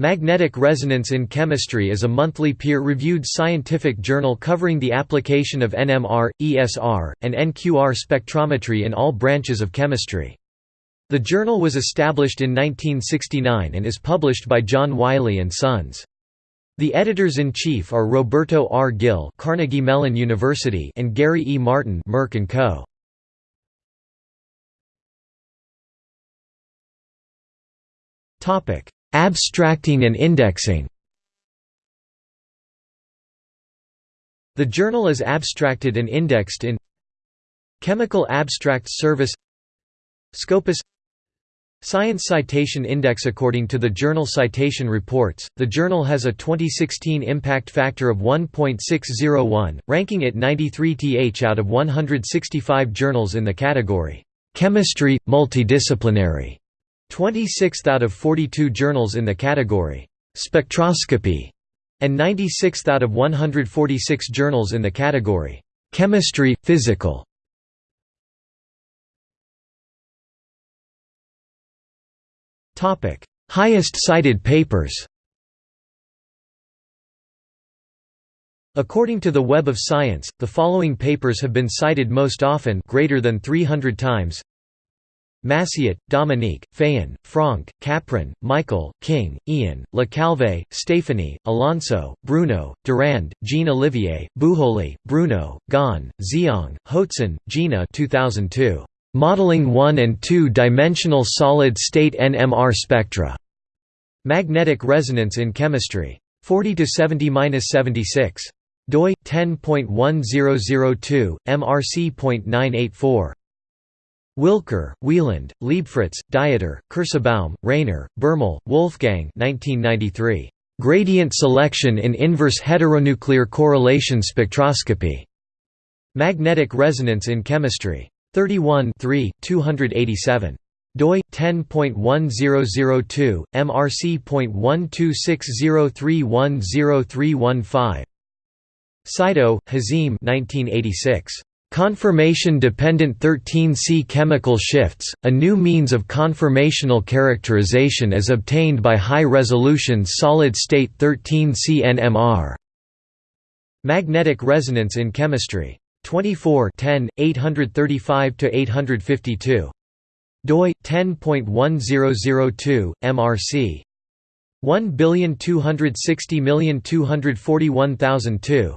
Magnetic Resonance in Chemistry is a monthly peer-reviewed scientific journal covering the application of NMR, ESR, and NQR spectrometry in all branches of chemistry. The journal was established in 1969 and is published by John Wiley & Sons. The editors-in-chief are Roberto R. Gil Carnegie Mellon University and Gary E. Martin Merck & Co. Abstracting and indexing. The journal is abstracted and indexed in Chemical Abstract Service Scopus Science Citation Index According to the Journal Citation Reports, the journal has a 2016 impact factor of 1.601, ranking it 93th out of 165 journals in the category, "'Chemistry, Multidisciplinary' 26th out of 42 journals in the category, "'Spectroscopy' and 96th out of 146 journals in the category, "'Chemistry, Physical' Topic: Highest cited papers. According to the Web of Science, the following papers have been cited most often greater than 300 times Massiot, Dominique, Fayon, Franck, Capron, Michael, King, Ian, Le Calve, Stéphanie, Alonso, Bruno, Durand, Jean-Olivier, Bujoli, Bruno, Gan, Zhehong, Hoatson, Gina 2002. Modeling 1 and 2-dimensional solid-state NMR spectra. Magnetic resonance in chemistry. 40 to 70-76. doi 10.1002 mrc.984. Willker, Wieland, Leibfritz, Dieter, Kerssebaum, Rainer, Bermel, Wolfgang 1993. Gradient selection in inverse heteronuclear correlation spectroscopy. Magnetic resonance in chemistry. 31 287 doi 10.1002 mrc.12603103115 Saito, Hazime 1986 Conformation-dependent 13C chemical shifts, a new means of conformational characterization is obtained by high-resolution solid-state 13C NMR. Magnetic resonance in chemistry 24 10, 835–852. doi 10.1002 mrc 1 260 241 002